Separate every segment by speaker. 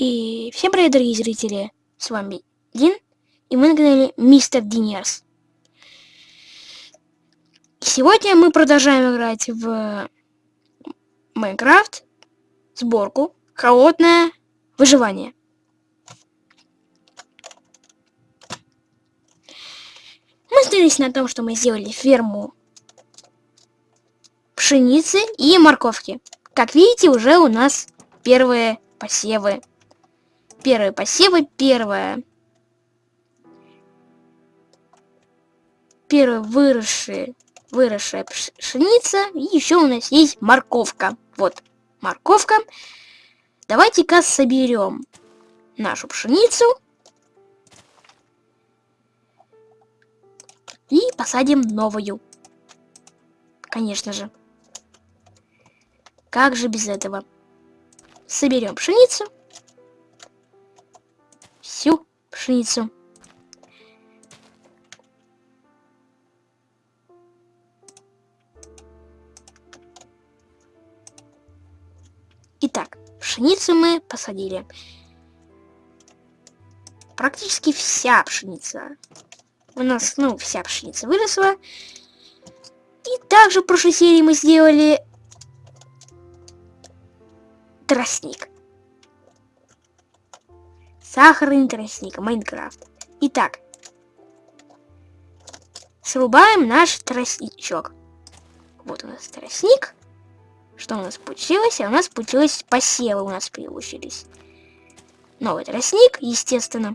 Speaker 1: И всем привет, дорогие зрители! С вами Дин, и мы на канале Мистер Динерс. Сегодня мы продолжаем играть в Майнкрафт, сборку, холодное выживание. Мы остановились на том, что мы сделали ферму пшеницы и морковки. Как видите, уже у нас первые посевы первые посевы, первая... Первая выросшая, выросшая пшеница. И еще у нас есть морковка. Вот, морковка. Давайте-ка соберем нашу пшеницу. И посадим новую. Конечно же. Как же без этого? Соберем пшеницу всю пшеницу. Итак, пшеницу мы посадили. Практически вся пшеница. У нас, ну, вся пшеница выросла. И также в прошлой серии мы сделали тростник. Сахарный тростник, Майнкрафт. Итак, срубаем наш тростничок. Вот у нас тростник. Что у нас получилось? А у нас получилось посевы у нас получились. Новый тростник, естественно.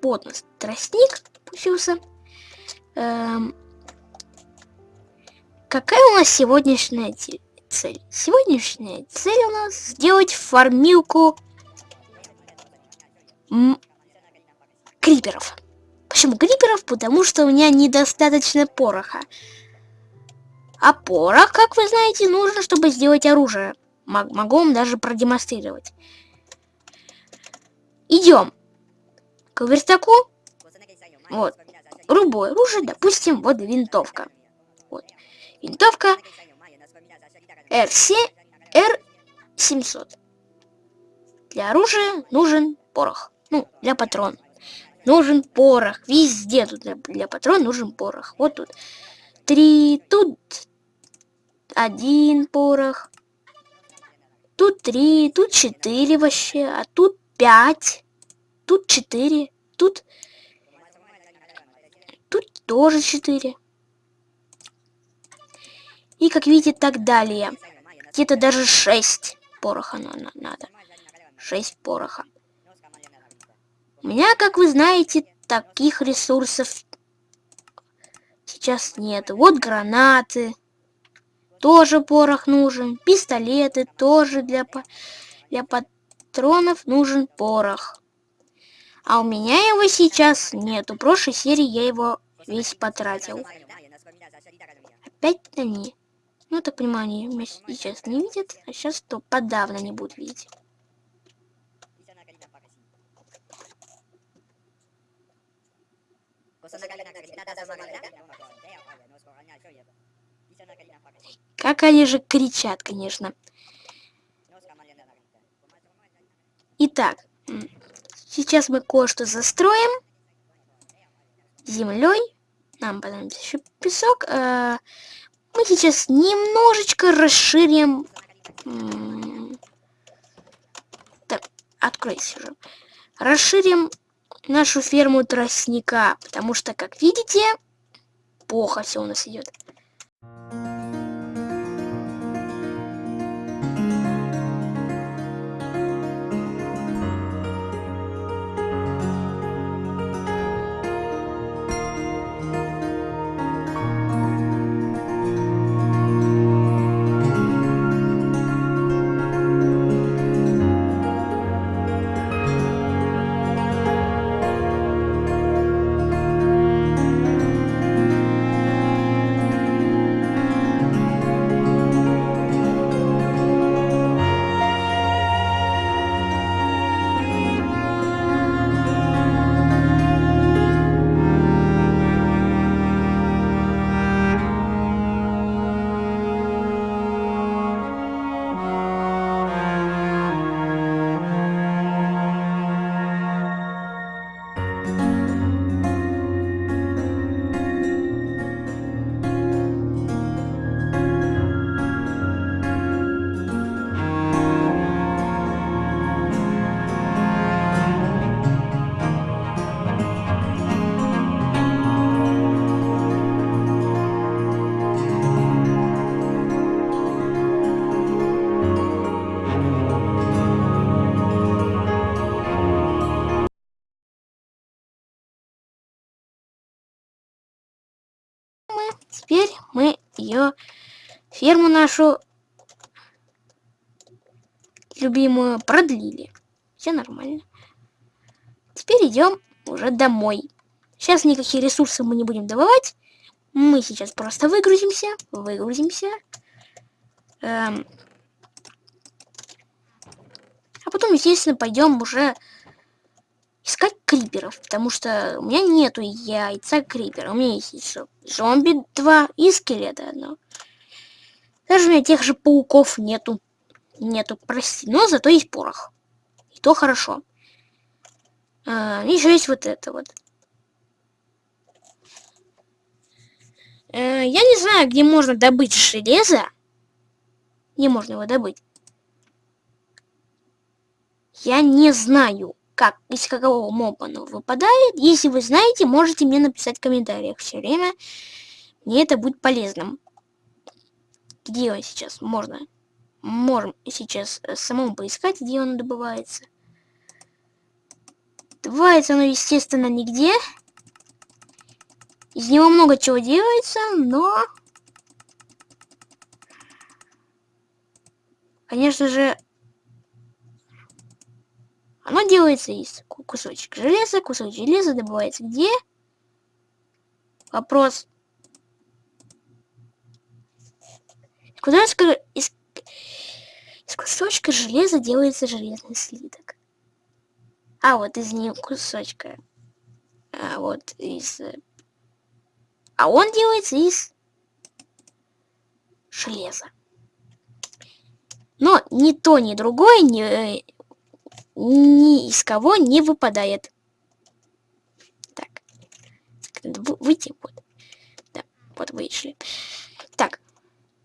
Speaker 1: Вот у нас тростник получился. Эм, какая у нас сегодняшняя цель. Сегодняшняя цель у нас сделать фармилку криперов. Почему криперов? Потому что у меня недостаточно пороха. А порох, как вы знаете, нужно, чтобы сделать оружие. Могу вам даже продемонстрировать. Идем к верстаку. Вот. Любое оружие, допустим, вот винтовка. Вот. Винтовка RC R700. Для оружия нужен порох. Ну, для патрон. Нужен порох. Везде тут для, для патрон нужен порох. Вот тут. Три. Тут один порох. Тут три. Тут четыре вообще. А тут пять. Тут четыре. Тут... Тут тоже четыре. И, как видите, так далее. Где-то даже 6 пороха надо. 6 пороха. У меня, как вы знаете, таких ресурсов сейчас нет. Вот гранаты. Тоже порох нужен. Пистолеты тоже для, для патронов нужен порох. А у меня его сейчас нету. В прошлой серии я его весь потратил. Опять на Ну, так понимаю, они меня сейчас не видят, а сейчас то подавно не будут видеть. Как они же кричат, конечно. Итак, сейчас мы кое-что застроим землей. Нам понадобится еще песок. Мы сейчас немножечко расширим... Так, откройся уже. Расширим нашу ферму тростника, потому что, как видите, плохо все у нас идет. Ее ферму нашу любимую продлили. Все нормально. Теперь идем уже домой. Сейчас никакие ресурсы мы не будем добывать. Мы сейчас просто выгрузимся, выгрузимся. Эм. А потом, естественно, пойдем уже искать криперов, потому что у меня нету яйца крипера. У меня есть еще зомби 2 и скелеты одно. Даже у меня тех же пауков нету. Нету, прости. Но зато есть порох. И то хорошо. А, еще есть вот это вот. Э, я не знаю, где можно добыть железо. Где можно его добыть. Я не знаю, как, из какого моба оно выпадает. Если вы знаете, можете мне написать в комментариях все время. Мне это будет полезным. Где он сейчас? Можно. Можем сейчас э, самому поискать, где он добывается. Добывается оно, естественно, нигде. Из него много чего делается, но... Конечно же, оно делается из кусочек железа. Кусок железа добывается где? Вопрос. Куда из, из, из кусочка железа делается железный слиток? А, вот из нее кусочка. А, вот из... Э, а он делается из железа. Но ни то, ни другое ни, э, ни из кого не выпадает. Так. Выйти. Вот. Да, вот вышли. Так.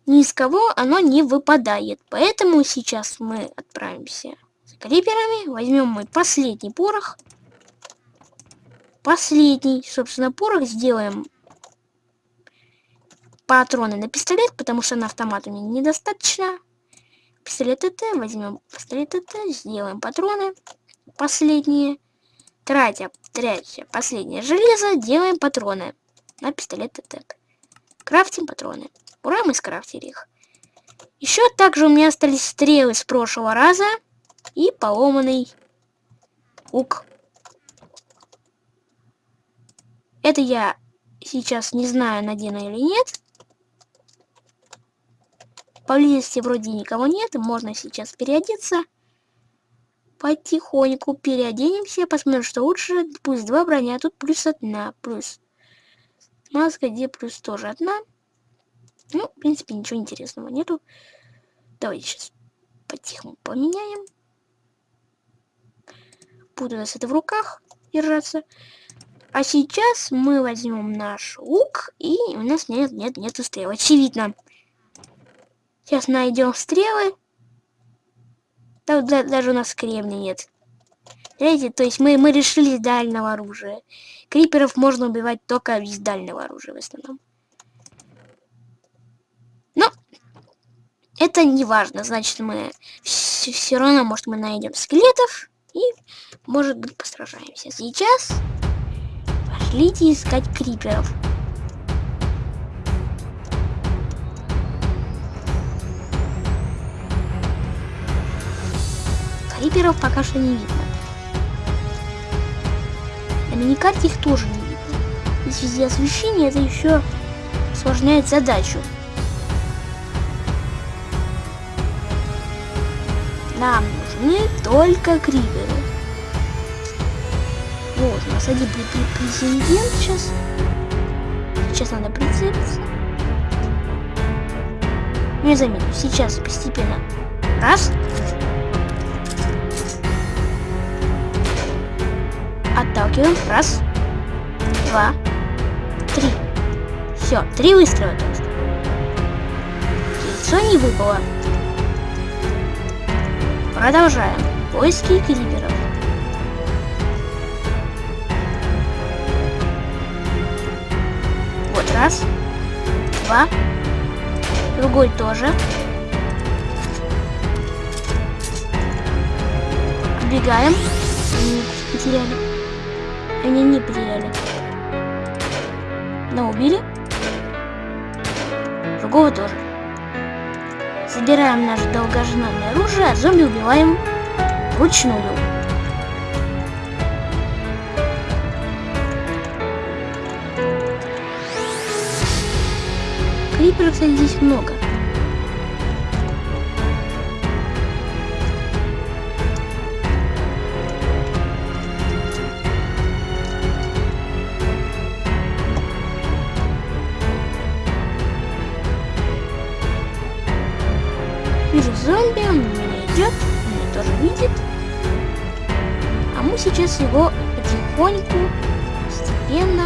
Speaker 1: Ни из кого оно не выпадает. Поэтому сейчас мы отправимся с криперами. Возьмем мой последний порох. Последний, собственно, порох сделаем патроны на пистолет, потому что на автомат мне недостаточно пистолет ТТ, возьмем пистолет ТТ, сделаем патроны последние, тратя, тратя последнее железо, делаем патроны на пистолет ТТ. Крафтим патроны. Ура, мы скрафтили их. Еще также у меня остались стрелы с прошлого раза и поломанный ук. Это я сейчас не знаю, надену или нет. Поблизости вроде никого нет, можно сейчас переодеться. Потихоньку переоденемся, посмотрим, что лучше. Плюс 2 броня, тут плюс 1, плюс маска, где плюс тоже одна. Ну, в принципе, ничего интересного нету. Давайте сейчас потихоньку поменяем. Буду у нас это в руках держаться. А сейчас мы возьмем наш лук, и у нас нет, нет, нету стрел. Очевидно. Сейчас найдем стрелы. Да, да, даже у нас кремния нет. Видите, то есть мы, мы решили дальнего оружия. Криперов можно убивать только из дальнего оружия в основном. Но это не важно. Значит, мы все, все равно, может, мы найдем скелетов и, может быть, постражаемся. Сейчас пошлите искать криперов. Криперов пока что не видно. На миникарте их тоже не видно. И в связи освещения это еще осложняет задачу. Нам нужны только криперы. Вот, у нас один президент сейчас. Сейчас надо прицелиться. Не заметил. Сейчас постепенно. Раз. Отталкиваем. Раз. Два. Три. Все, три выстрела только Яйцо не выпало. Продолжаем. Поиски криперов. Вот раз. Два. Другой тоже. Убегаем. Потеряли. Они не потеряли. Но убили. другого тоже. Забираем наше долгожданное оружие, а зомби убиваем вручную. Криперов, здесь много. Сейчас его потихоньку, постепенно.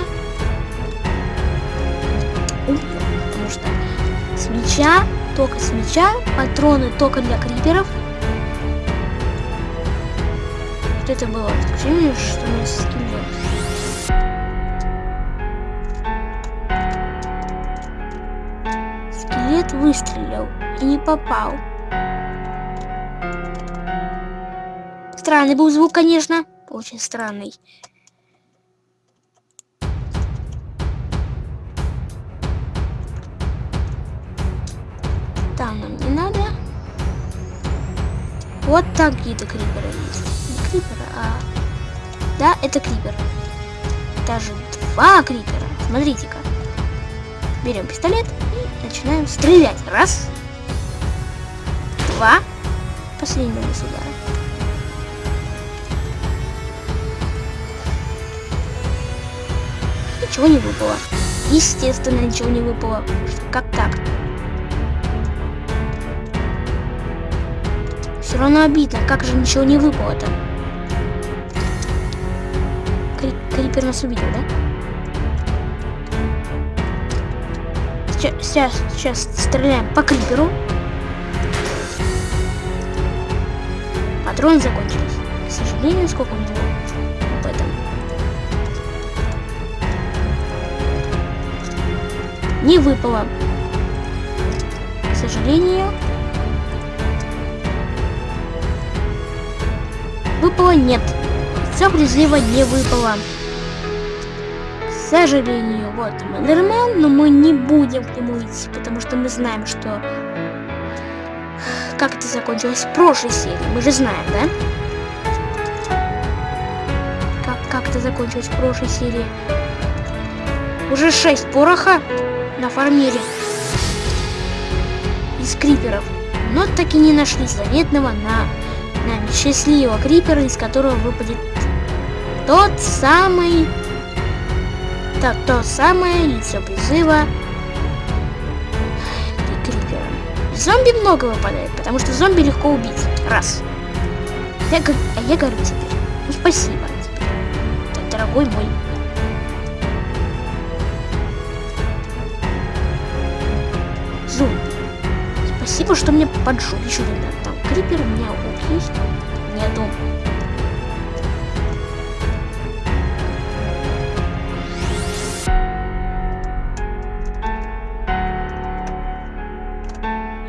Speaker 1: Потому что с меча, только с меча, патроны только для криперов. Вот это было ощущение, что мы скелет. Скелет выстрелил и не попал. Странный был звук, конечно. Очень странный. Там нам не надо. Вот там какие-то криперы есть. Не криперы, а... Да, это крипер. Даже два крипера. Смотрите-ка. Берем пистолет и начинаем стрелять. Раз. Два. Последнего удара. Ничего не выпало. Естественно, ничего не выпало. Как так? Все равно обидно. Как же ничего не выпало-то? Кри Крипер нас увидел, да? Сейчас, сейчас, стреляем по Криперу. Патроны закончились. К сожалению, сколько Не выпало. К сожалению. Выпало нет. Все призыва не выпало. К сожалению, вот Мендермен, но мы не будем к нему идти, потому что мы знаем, что как это закончилось в прошлой серии. Мы же знаем, да? Как, как это закончилось в прошлой серии. Уже 6 пороха на фармере из криперов. Но так и не нашли заветного на нами счастливого крипера, из которого выпадет тот самый... То, то самое лицо призыва крипера. Зомби много выпадает, потому что зомби легко убить. Раз. Я, а я говорю теперь. Ну спасибо теперь. Дорогой мой. Зомби. Спасибо, что мне поджег еще тогда. Там крипер у меня лук есть? Нету.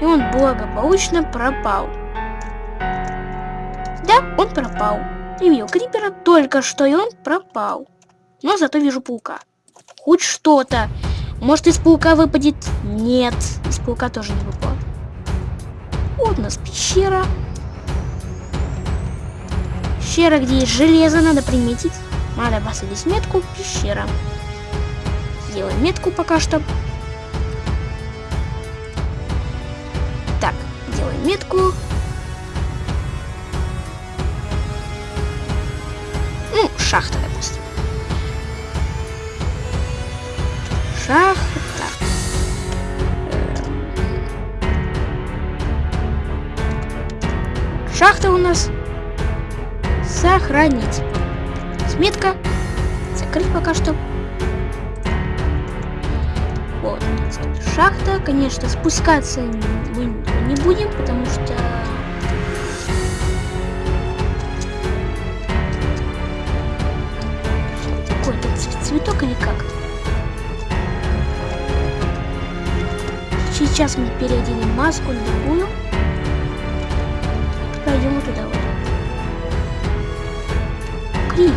Speaker 1: И он благополучно пропал. Да, он пропал. Я видел крипера только что, и он пропал. Но зато вижу паука. Хоть что-то. Может, из паука выпадет? Нет, из паука тоже не выпало. Вот у нас пещера. Пещера, где есть железо, надо приметить. Надо поставить метку. Пещера. Сделаем метку пока что. Так, делаем метку. Ну, шахта, Шахта. Шахта у нас. Сохранить. Сметка. Закрыть пока что. Вот. Шахта. Конечно, спускаться мы не будем, потому что... Сейчас мы переоденем маску другую. Пойдем туда вот. Крик.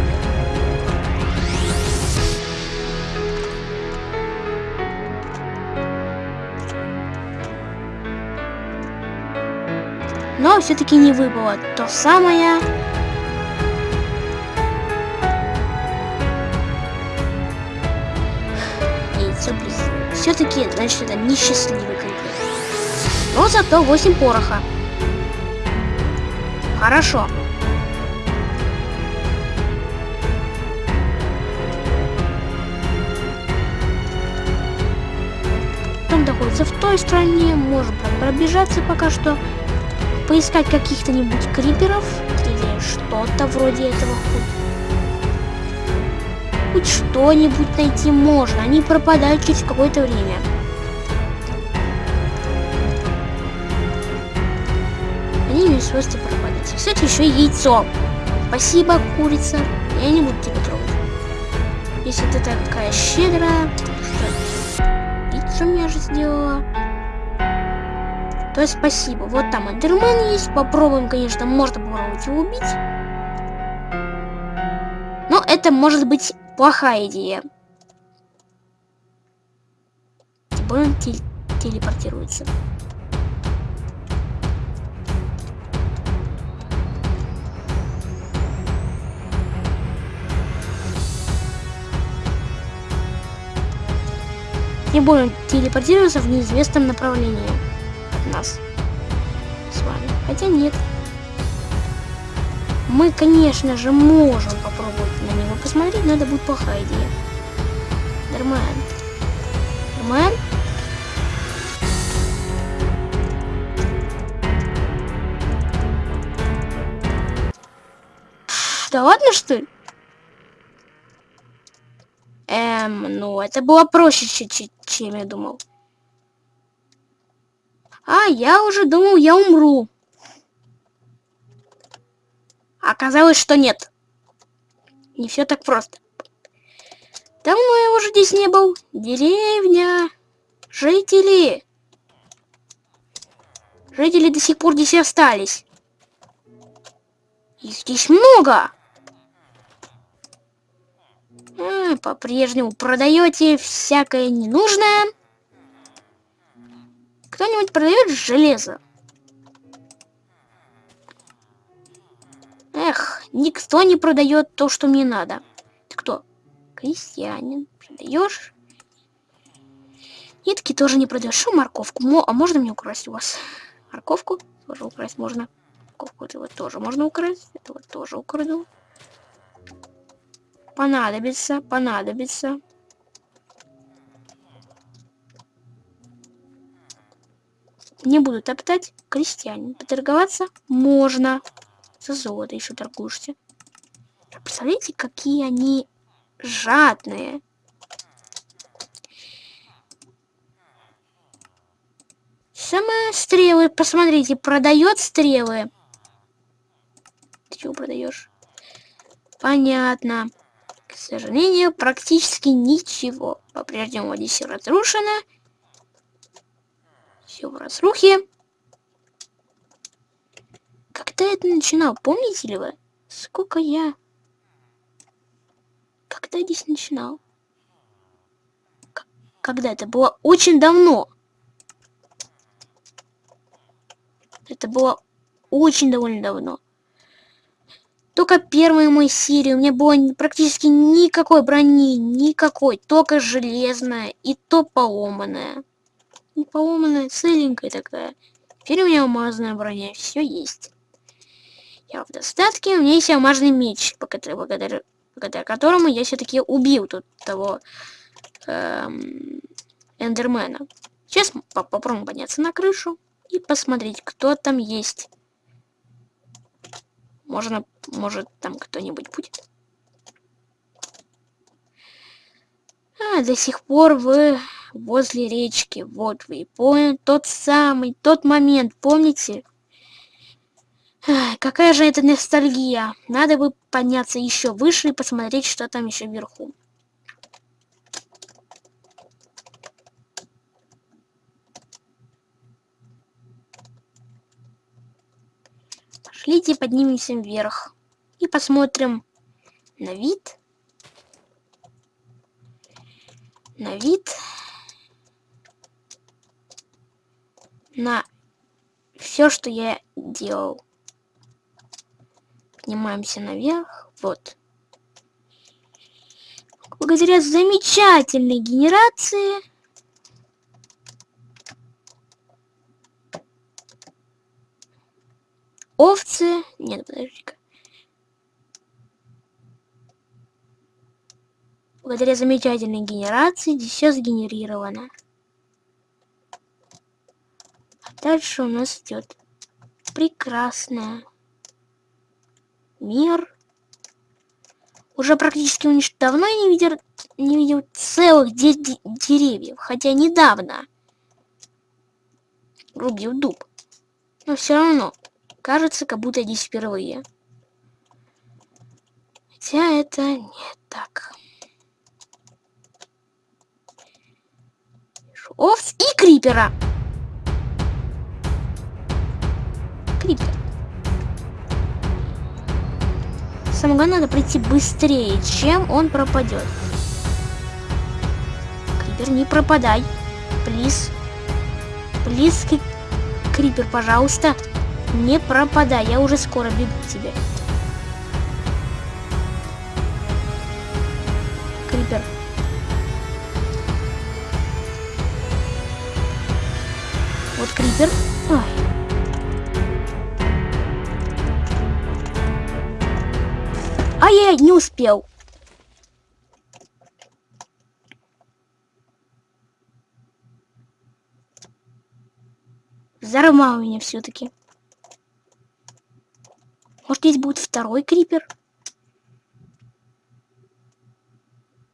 Speaker 1: Но все-таки не выпало то самое Все-таки, значит, это несчастливый конкрет. Но зато 8 пороха. Хорошо. Там находится в той стране. Можем пробежаться пока что. Поискать каких-то-нибудь криперов. Или что-то вроде этого хоть. Хоть что-нибудь найти можно. Они пропадают через какое-то время. Они имеют свойство пропадать. Кстати, еще яйцо. Спасибо, курица. Я не буду тебя трогать. Если ты такая щедрая, пиццу мне же сделала. То спасибо. Вот там эндермен есть. Попробуем, конечно, можно попробовать его убить. Но это может быть плохая идея. Он тел телепортируется. не будем телепортироваться в неизвестном направлении от нас с вами. Хотя нет. Мы, конечно же, можем попробовать на него посмотреть, это будет плохая идея. Нормально. Нормально. Да ладно, что ли? Эм, ну, это было проще, чем я думал. А, я уже думал, я умру. Оказалось, что нет. Не все так просто. Давно я уже здесь не был. Деревня. Жители. Жители до сих пор здесь остались. Их здесь много. По-прежнему продаете всякое ненужное. Кто-нибудь продает железо? Эх, никто не продает то, что мне надо. Ты кто? Крестьянин. Продаешь? Нитки тоже не продаешь. Что морковку? Мо а можно мне украсть у вас? Морковку тоже украсть можно. Морковку этого тоже можно украсть. Этого тоже украду. Понадобится, понадобится. Не буду топтать. Крестьянин. Поторговаться можно. За золото еще торгуешься. Представляете, какие они жадные. Сама стрелы, посмотрите, продает стрелы. Ты чего продаешь? Понятно. К сожалению, практически ничего. По-прежнему здесь все разрушено. Все в разрухе. Когда это начинал, помните ли вы? Сколько я... Когда здесь начинал? К когда это было очень давно. Это было очень довольно давно. Только первой моей серии у меня было практически никакой брони, никакой, только железная и то поломанная. Поломанная, целенькая такая. Теперь у меня алмазная броня, все есть. Я в достатке, у меня есть алмазный меч, благодаря, благодаря, благодаря которому я все-таки убил тут того эм, эндермена. Сейчас попробуем подняться на крышу и посмотреть, кто там есть. Можно, может, там кто-нибудь будет. А, до сих пор вы возле речки. Вот вы и поняли. Тот самый, тот момент, помните? Какая же это ностальгия. Надо бы подняться еще выше и посмотреть, что там еще вверху. Пошлите поднимемся вверх и посмотрим на вид. На вид. На все, что я делал. Поднимаемся наверх. Вот. Благодаря замечательной генерации овцы... Нет, подожди-ка. Благодаря замечательной генерации здесь все сгенерировано. А дальше у нас идет прекрасная мир. Уже практически унич... давно я не видел, не видел целых де деревьев, хотя недавно рубил дуб. Но все равно кажется, как будто здесь впервые. Хотя это не так. Овц и крипера. Крипер. Самое главное, надо прийти быстрее, чем он пропадет. Крипер, не пропадай. Плиз. Плиз, Крипер, пожалуйста. Не пропадай, я уже скоро бегу к тебе. Крипер. Вот Крипер. А я не успел. Взорвал меня все-таки. Может, здесь будет второй крипер?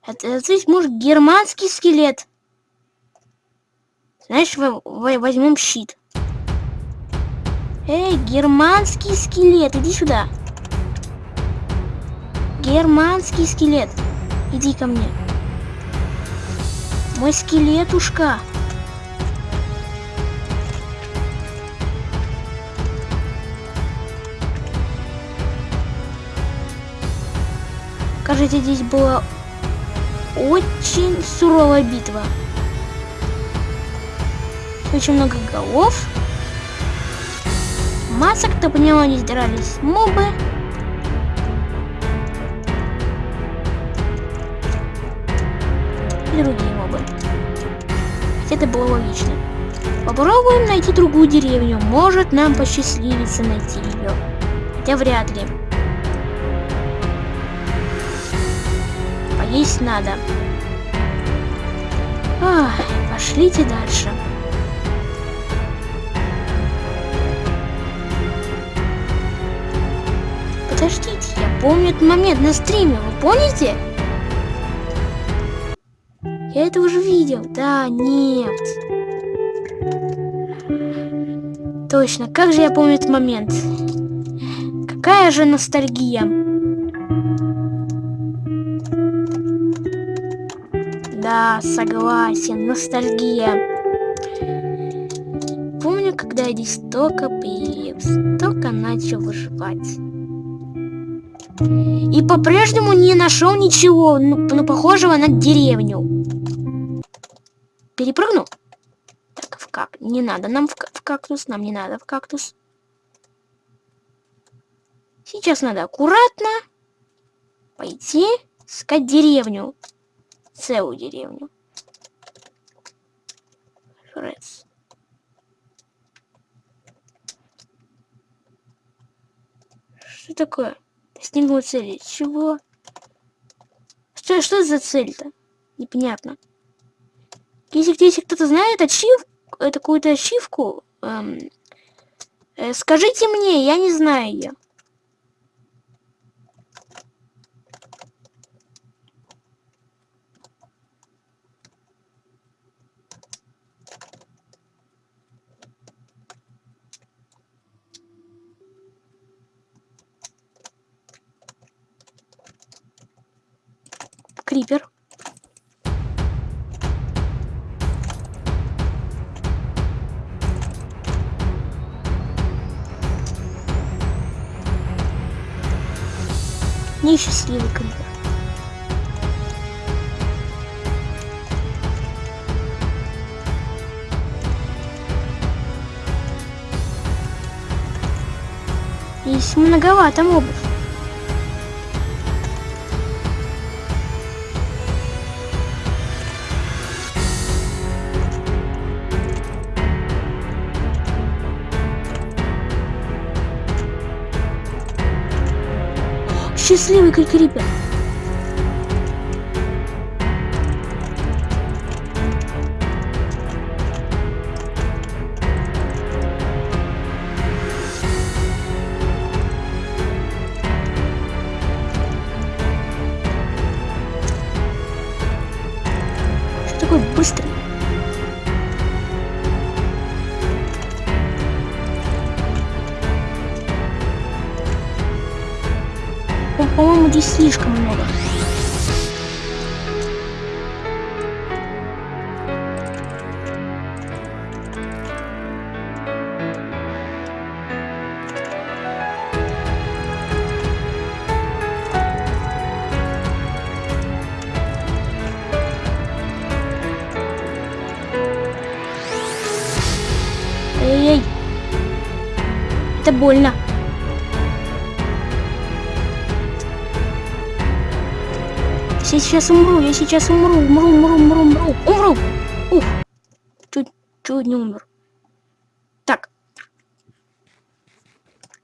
Speaker 1: Это здесь может германский скелет. Знаешь, возьмем щит. Эй, германский скелет, иди сюда. Германский скелет. Иди ко мне. Мой скелетушка. Кажется, здесь была очень суровая битва. Очень много голов. Масок-то по нему не дрались мобы. И другие мобы. Это было логично. Попробуем найти другую деревню. Может нам посчастливится найти ее. Хотя вряд ли. Поесть надо. Ах, пошлите дальше. Подождите, я помню этот момент на стриме, вы помните? Я это уже видел. Да, нет. Точно, как же я помню этот момент. Какая же ностальгия. Да, согласен, ностальгия. Помню, когда я здесь только появился, только начал выживать. И по-прежнему не нашел ничего, ну, ну, похожего на деревню перепрыгну. Так, в как? Не надо нам в, в кактус, нам не надо в кактус. Сейчас надо аккуратно пойти искать деревню. Целую деревню. Фрец. Что такое? Достигнул цели. Чего? Что, что за цель-то? Непонятно. Если, если кто-то знает ачив, э, какую-то ачивку, эм, э, скажите мне, я не знаю ее. Крипер. Несчастливый конец. Здесь многовато мобов. Счастливый крикрипер. такой здесь слишком много. Эй-эй. Это больно. Сейчас умру, я сейчас умру, умру, умру, умру, умру, умру. Ух, чуть, чуть не умер. Так.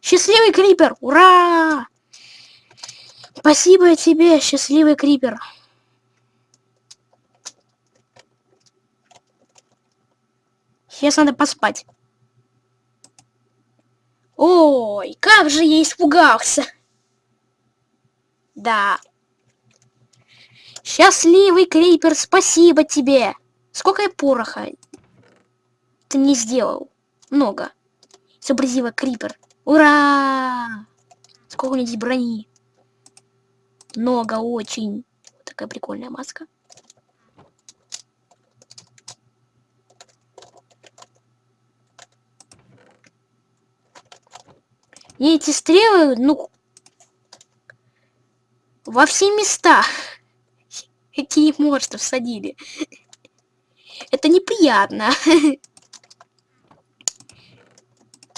Speaker 1: Счастливый крипер, ура! Спасибо тебе, счастливый крипер. Сейчас надо поспать. Ой, как же я испугался. Да. Счастливый Крипер, спасибо тебе. Сколько я пороха ты мне сделал? Много. Изобразила Крипер. Ура! Сколько у меня здесь брони? Много, очень. Такая прикольная маска. И эти стрелы, ну, во все места. Какие монстры всадили. Это неприятно.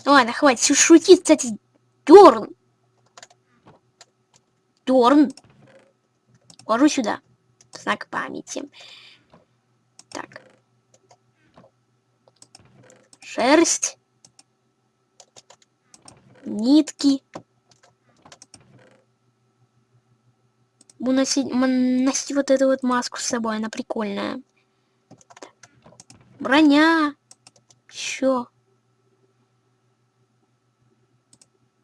Speaker 1: Ладно, хватит шутить, кстати. Дерн. Дерн. Ложу сюда. Знак памяти. Так. Шерсть нитки. Буду носить, носить вот эту вот маску с собой, она прикольная. Броня. Еще.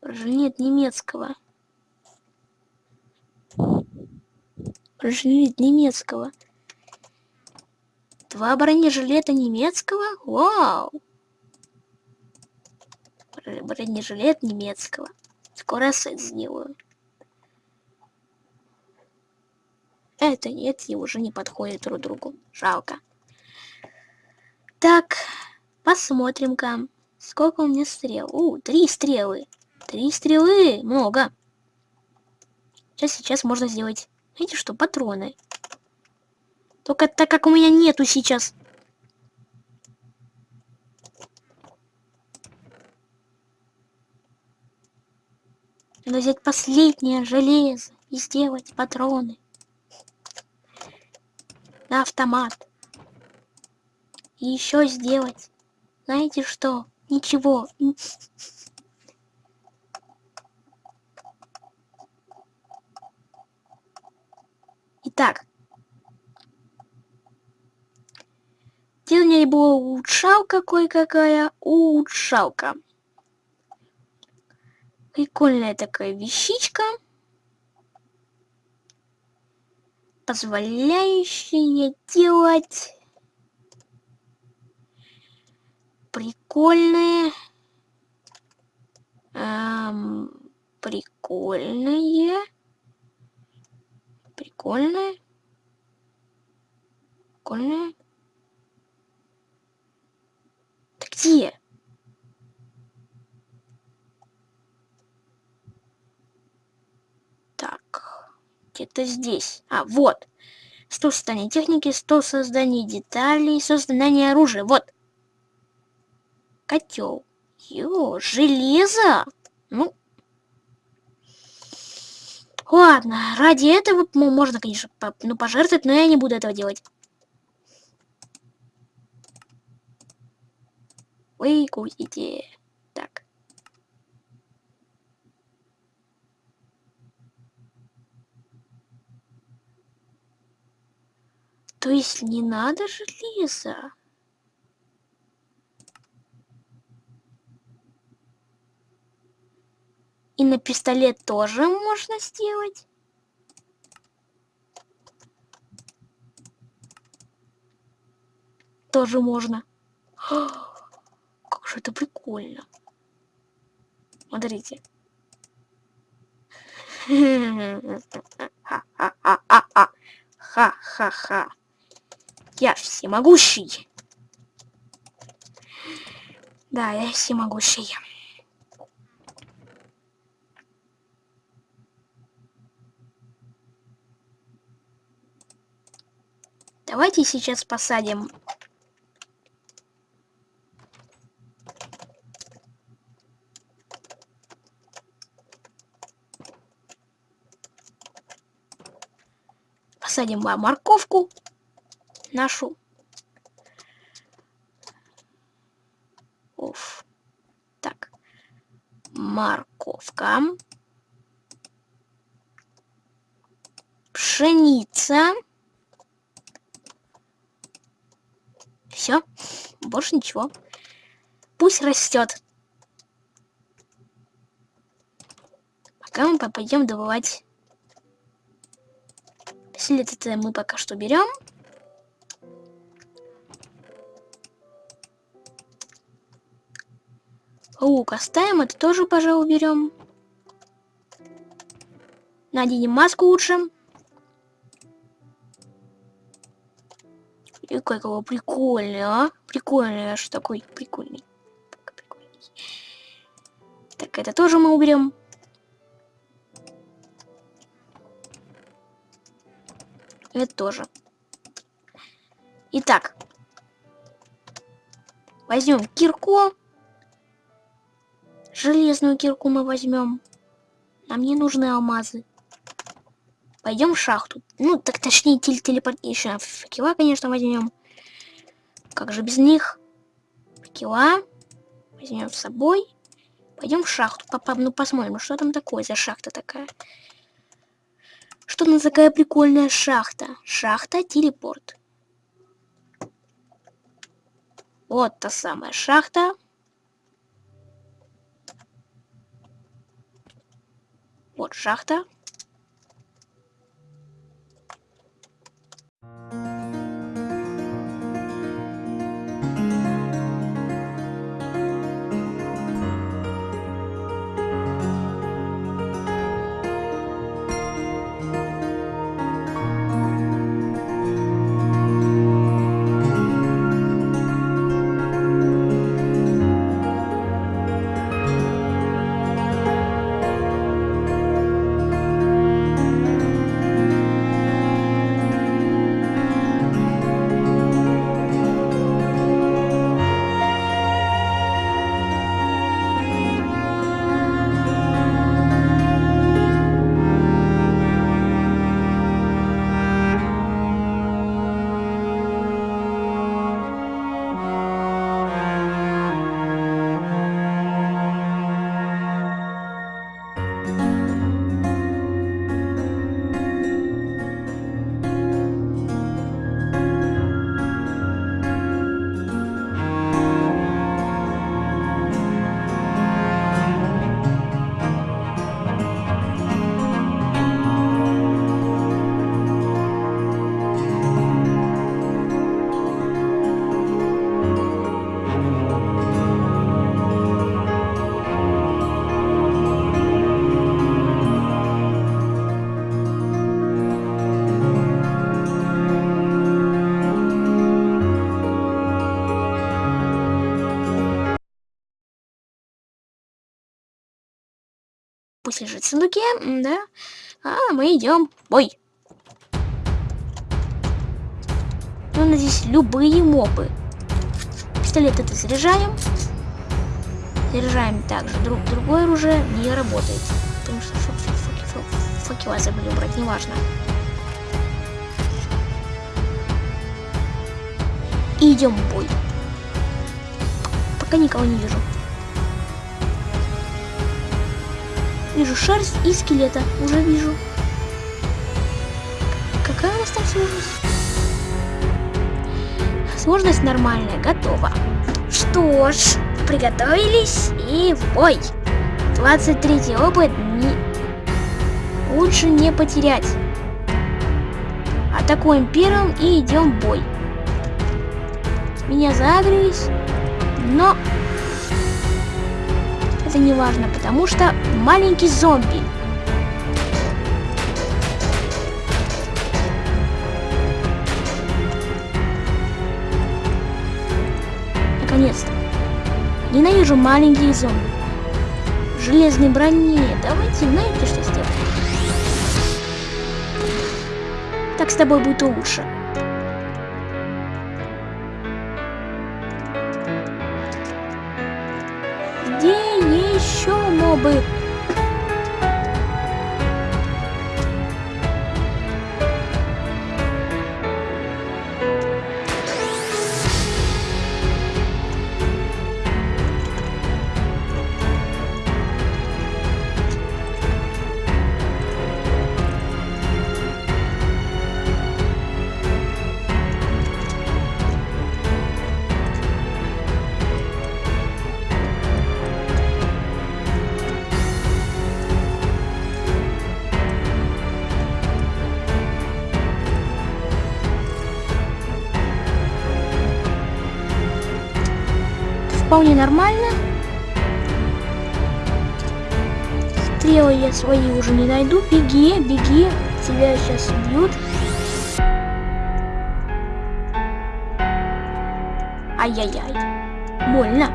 Speaker 1: Нет немецкого. Бронежилет немецкого. Два бронежилета немецкого? Вау! бронежилет немецкого. Скоро сет сделаю. Это нет, и уже не подходит друг другу. Жалко. Так, посмотрим-ка. Сколько у меня стрел? У, три стрелы. Три стрелы, много. Сейчас, сейчас можно сделать, знаете что, патроны. Только так как у меня нету сейчас Надо взять последнее железо и сделать патроны. На автомат. И еще сделать. Знаете что? Ничего. Итак. Делание было улучшалка кое-какая. Улучшалка. Прикольная такая вещичка. Позволяющая делать прикольные эм, прикольные прикольные прикольные. Так где где-то здесь. А, вот. Стол создания техники, стол создания деталей, создание оружия. Вот. Котел. Ё, железо. Ну, Ладно, ради этого можно, конечно, ну, пожертвовать, но я не буду этого делать. Вы кусите. Так. То есть не надо железа? И на пистолет тоже можно сделать. Тоже можно. Как же это прикольно. Смотрите. Ха-ха-ха. Я всемогущий. Да, я всемогущий. Давайте сейчас посадим посадим морковку нашу. Оф. Так. Морковка. Пшеница. Все. Больше ничего. Пусть растет. Пока мы пойдем добывать. След это мы пока что берем. Лук оставим, это тоже, пожалуй, берем. Наденем маску лучше. И какого прикольный, а? Прикольный аж такой, прикольный. прикольный. Так, это тоже мы уберем. Это тоже. Итак. Возьмем кирку. Железную кирку мы возьмем. Нам не нужны алмазы. Пойдем в шахту. Ну, так точнее, теле телепортейшн. Факела, конечно, возьмем. Как же без них? Факела. Возьмем с собой. Пойдем в шахту. Папа, ну посмотрим, что там такое за шахта такая. Что на такая прикольная шахта? Шахта-телепорт. Вот та самая шахта. Вот Пусть лежит в сундуке, да. А мы идем. Ой. Ну, надеюсь, любые мобы. Пистолет это заряжаем. Заряжаем также. Друг, другое оружие не работает. Потому что фок, фок, фок, фок. факела забыли убрать, неважно. И идем в бой. Пока никого не вижу. Вижу шерсть и скелета. Уже вижу. Какая у нас там сложность? Сложность нормальная, готова. Что ж, приготовились и бой. 23 опыт не... лучше не потерять. Атакуем первым и идем в бой. Меня загрелись, но это не важно, потому что маленький зомби. Наконец-то. Ненавижу маленькие зомби. В железной броне. Давайте, знаете, что сделаем? Так с тобой будет лучше. Еще мобы? Нормально. Стрелы я свои уже не найду. Беги, беги. Тебя сейчас убьют. Ай-яй-яй. Больно.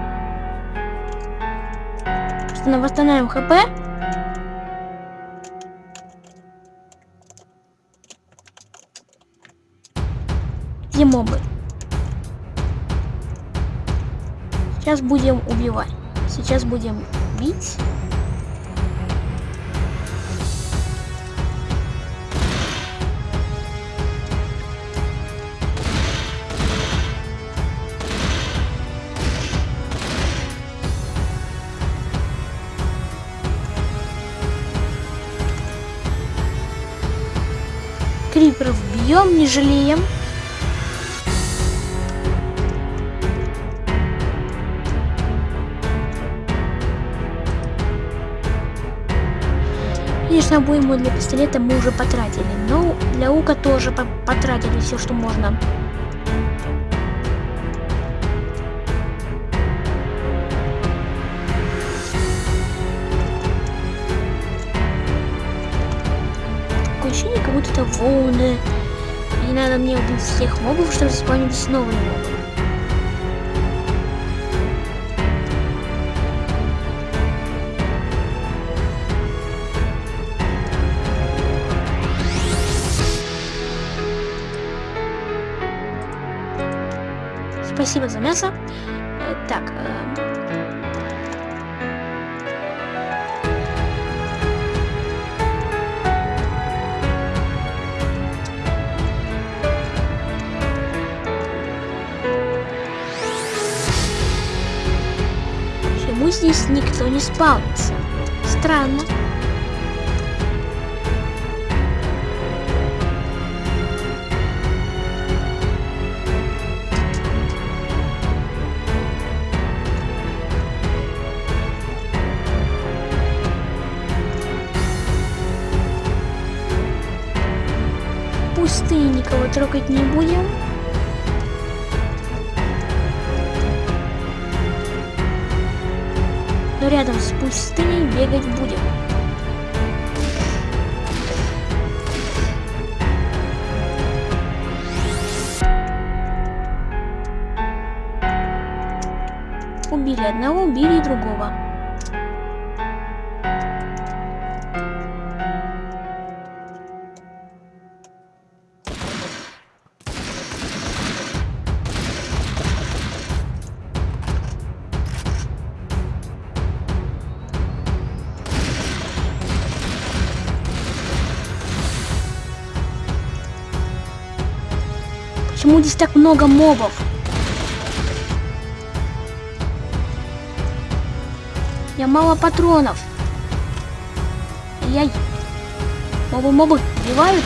Speaker 1: Просто на восстанавливаем хп. Сейчас будем убивать. Сейчас будем бить. Криперов бьем, не жалеем. Конечно, обойму для пистолета мы уже потратили, но для лука тоже по потратили все, что можно. Такое ощущение, как будто это волны. И надо мне убить всех мобов, чтобы заспавнились новые мобы. Спасибо за мясо. Э, так. Э... Почему здесь никто не спавнится? Странно. Трогать не будем. Но рядом с пустыней бегать будем. Убили одного, убили другого. Здесь так много мобов? Я мало патронов. Яй. Мобы, мобы, убивают?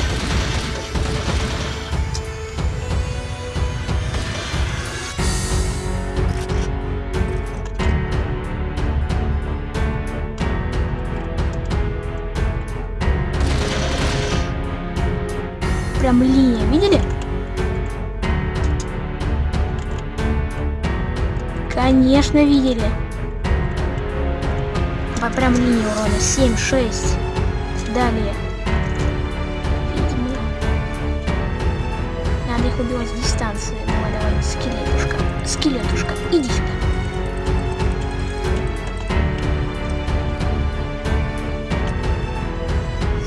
Speaker 1: Прям линия, видели? Конечно, видели. По прям линии урона 7, 6. Далее. Надо их убивать с дистанции. Давай, давай, скелетушка. Скелетушка, иди сюда.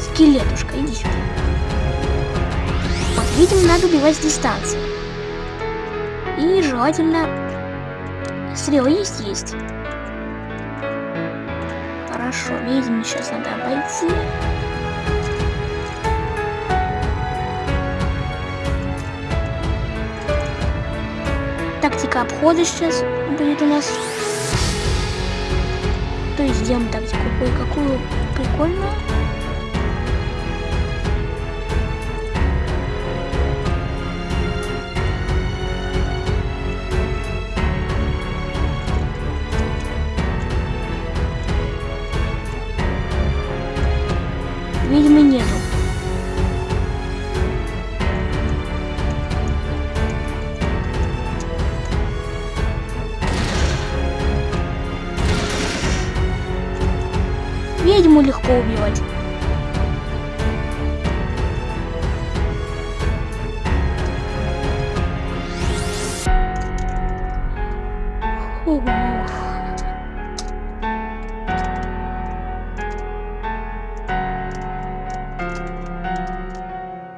Speaker 1: Скелетушка, иди сюда. Вот, видимо, надо убивать с дистанции. И желательно... Стрелы есть? Есть. Хорошо, видимо, сейчас надо обойти. Тактика обхода сейчас будет у нас. То есть сделаем тактику кое-какую прикольную.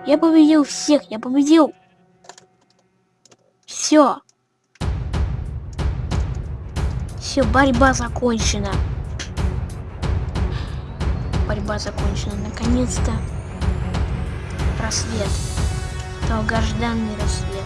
Speaker 1: Я победил всех, я победил. Все. Все, борьба закончена. Борьба закончена. Наконец-то рассвет. Долгожданный рассвет.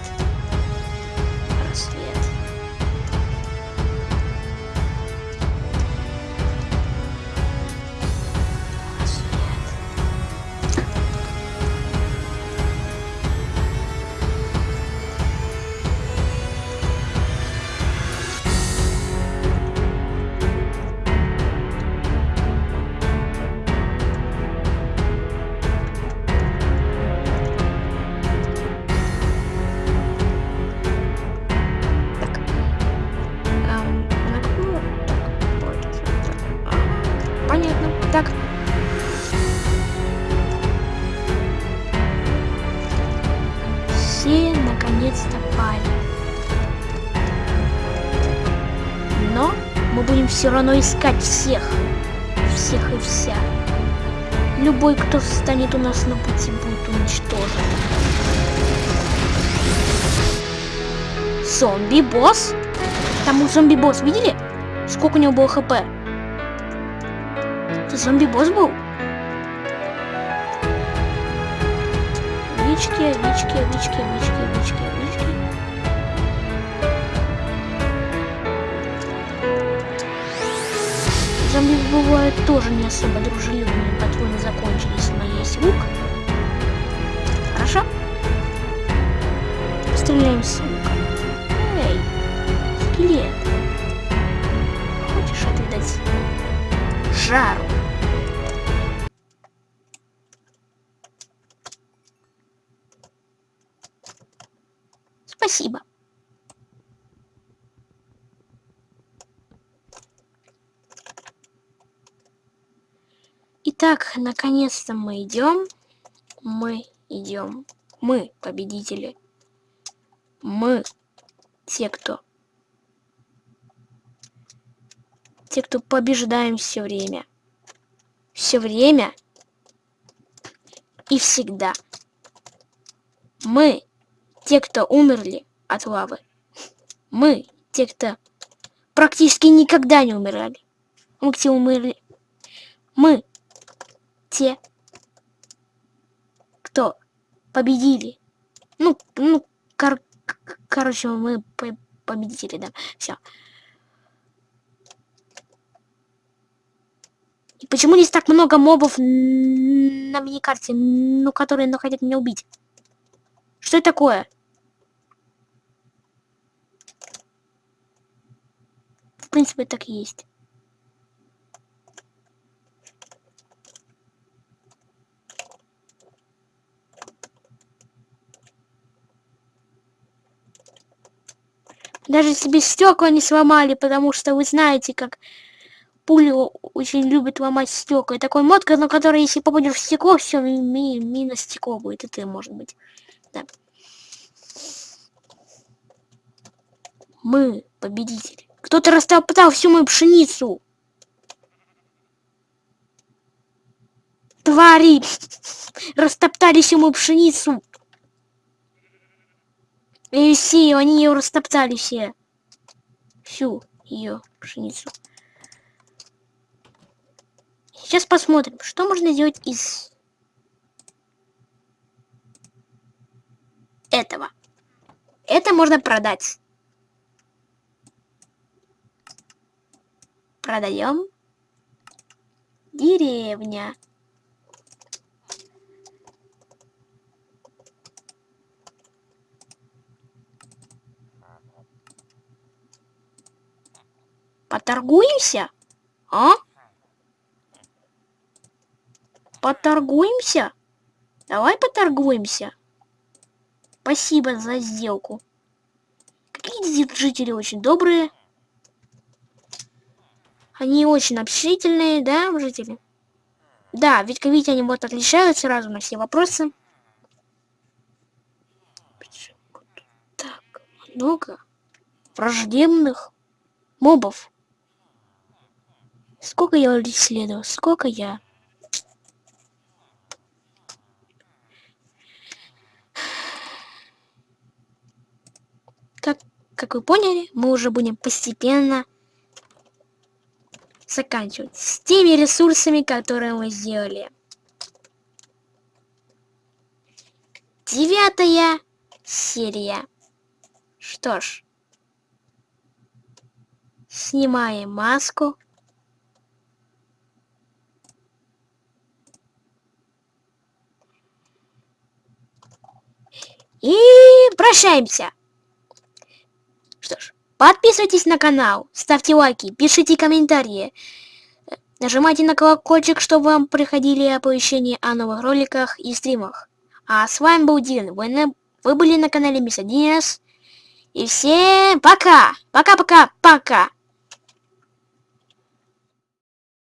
Speaker 1: Все равно искать всех. Всех и вся. Любой, кто встанет у нас на пути, будет уничтожен. Зомби-босс? Там у зомби-босс, видели? Сколько у него было хп? Это зомби-босс был? Вички, вички, вички, вички, вички, Зомби бывают тоже не особо дружелюбные. Патроны закончились, но есть лук. Хорошо? Стреляем с лука. Эй, скелет. Хочешь отведать жару? Спасибо. Итак, наконец-то мы идем. Мы идем. Мы победители. Мы те, кто... Те, кто побеждаем все время. Все время и всегда. Мы те, кто умерли от лавы. Мы те, кто практически никогда не умирали. Мы те умерли. Мы те, кто победили. Ну, ну, Кор короче, мы по победители, да. Все. И почему здесь так много мобов на миникарте, ну, которые ну, хотят меня убить? Что это такое? В принципе, так и есть. Даже себе стекла не сломали, потому что вы знаете, как пули очень любят ломать стекла. И такой мод, на который, если попадешь в стекло, все, ми ми минус стекло будет. Это может быть. Да. Мы победители. Кто-то растоптал всю мою пшеницу. Твари! Растоптали всю мою пшеницу. И все, они ее растоптали все. Всю ее пшеницу. Сейчас посмотрим, что можно сделать из этого. Это можно продать. Продаем. Деревня. Поторгуемся? А? Поторгуемся? Давай поторгуемся. Спасибо за сделку. Какие жители очень добрые. Они очень общительные, да, жители? Да, ведь как видите, они вот отличают сразу на все вопросы. Так, много враждебных мобов. Сколько я исследовал? Сколько я? Как, как вы поняли, мы уже будем постепенно заканчивать с теми ресурсами, которые мы сделали. Девятая серия. Что ж, снимаем маску. И прощаемся. Что ж, подписывайтесь на канал, ставьте лайки, пишите комментарии. Нажимайте на колокольчик, чтобы вам приходили оповещения о новых роликах и стримах. А с вами был Дин. Вы, на... Вы были на канале Мисс Динес. И всем пока! Пока-пока-пока!